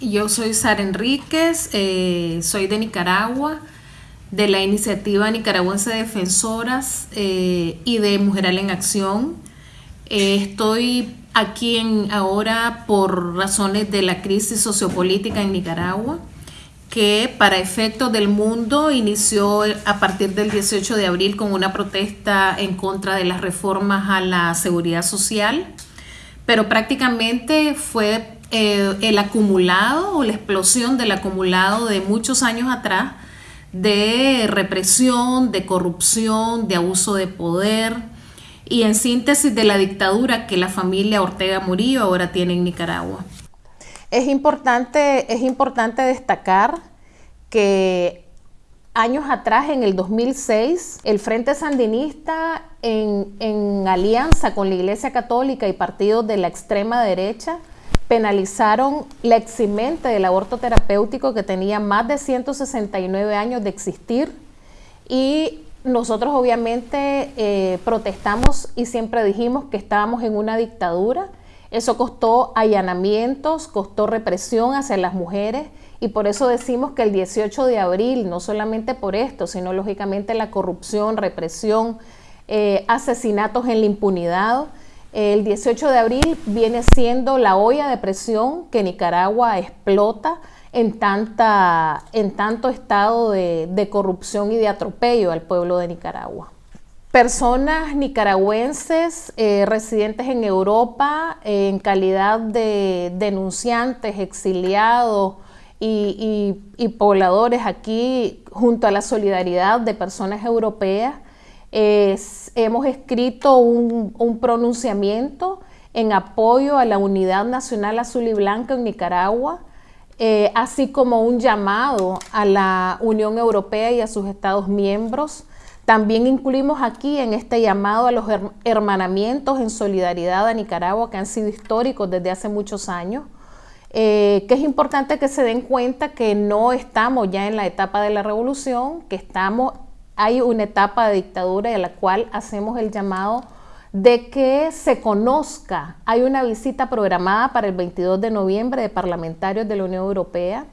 Yo soy Sara Enríquez, eh, soy de Nicaragua, de la iniciativa nicaragüense Defensoras eh, y de Mujeral en Acción. Eh, estoy aquí en, ahora por razones de la crisis sociopolítica en Nicaragua, que para efectos del mundo inició a partir del 18 de abril con una protesta en contra de las reformas a la seguridad social, pero prácticamente fue eh, el acumulado o la explosión del acumulado de muchos años atrás de represión, de corrupción, de abuso de poder y en síntesis de la dictadura que la familia Ortega Murillo ahora tiene en Nicaragua. Es importante, es importante destacar que años atrás, en el 2006, el Frente Sandinista, en, en alianza con la Iglesia Católica y partidos de la extrema derecha, penalizaron la eximente del aborto terapéutico que tenía más de 169 años de existir y nosotros obviamente eh, protestamos y siempre dijimos que estábamos en una dictadura. Eso costó allanamientos, costó represión hacia las mujeres y por eso decimos que el 18 de abril, no solamente por esto, sino lógicamente la corrupción, represión, eh, asesinatos en la impunidad, el 18 de abril viene siendo la olla de presión que Nicaragua explota en, tanto estado de, corrupción y de atropello al pueblo de Nicaragua. Personas nicaragüenses eh, residentes en Europa en calidad de denunciantes, exiliados y pobladores aquí junto a la solidaridad de personas europeas hemos escrito un, pronunciamiento en apoyo a la Unidad Nacional Azul y Blanca en Nicaragua, eh, así como un llamado a la Unión Europea y a sus Estados miembros. También incluimos aquí en este llamado a los hermanamientos en solidaridad a Nicaragua que han sido históricos desde hace muchos años, eh, que es importante que se den cuenta que no estamos ya en la etapa de la revolución, que estamos hay una etapa de dictadura en la cual hacemos el llamado de que se conozca. Hay una visita programada para el 22 de noviembre de parlamentarios de la Unión Europea.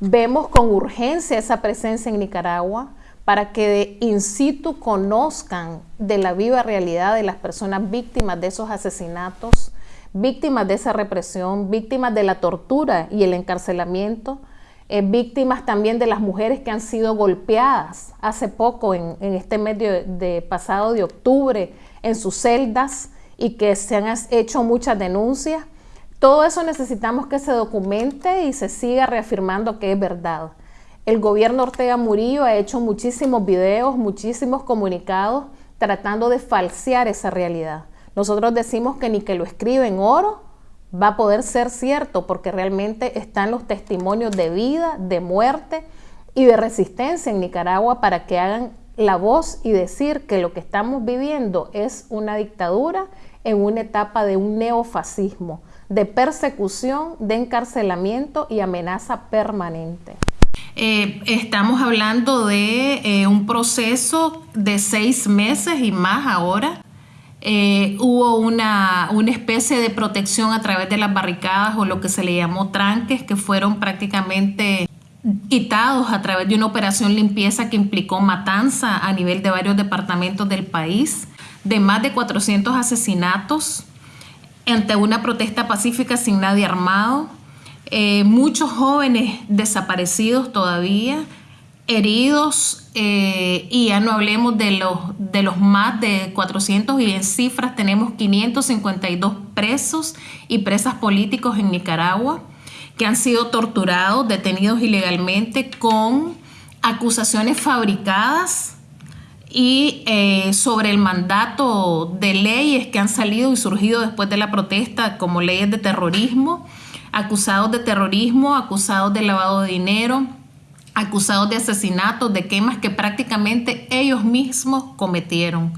Vemos con urgencia esa presencia en Nicaragua para que de in situ conozcan de la viva realidad de las personas víctimas de esos asesinatos, víctimas de esa represión, víctimas de la tortura y el encarcelamiento, eh, víctimas también de las mujeres que han sido golpeadas hace poco, en, este mes de, pasado de octubre, en sus celdas y que se han hecho muchas denuncias. Todo eso necesitamos que se documente y se siga reafirmando que es verdad. El gobierno Ortega Murillo ha hecho muchísimos videos, muchísimos comunicados tratando de falsear esa realidad. Nosotros decimos que ni que lo escriben oro, va a poder ser cierto porque realmente están los testimonios de vida, de muerte y de resistencia en Nicaragua para que hagan la voz y decir que lo que estamos viviendo es una dictadura en una etapa de un neofascismo, de persecución, de encarcelamiento y amenaza permanente. Eh, estamos hablando de eh, un proceso de seis meses y más ahora eh, hubo una, especie de protección a través de las barricadas o lo que se le llamó tranques que fueron prácticamente quitados a través de una operación limpieza que implicó matanza a nivel de varios departamentos del país, de más de 400 asesinatos ante una protesta pacífica sin nadie armado, eh, muchos jóvenes desaparecidos todavía, heridos eh, y ya no hablemos de los, de los más de 400 y en cifras tenemos 552 presos y presas políticos en Nicaragua que han sido torturados, detenidos ilegalmente con acusaciones fabricadas y eh, sobre el mandato de leyes que han salido y surgido después de la protesta como leyes de terrorismo, acusados de terrorismo, acusados de lavado de dinero, acusados de asesinatos, de quemas que prácticamente ellos mismos cometieron.